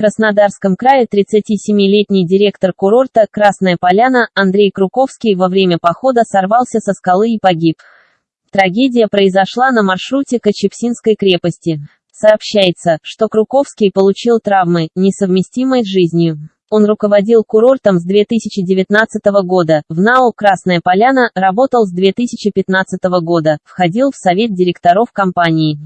Краснодарском крае 37-летний директор курорта «Красная Поляна» Андрей Круковский во время похода сорвался со скалы и погиб. Трагедия произошла на маршруте к крепости. Сообщается, что Круковский получил травмы, несовместимые с жизнью. Он руководил курортом с 2019 года, в НАО «Красная Поляна» работал с 2015 года, входил в совет директоров компании.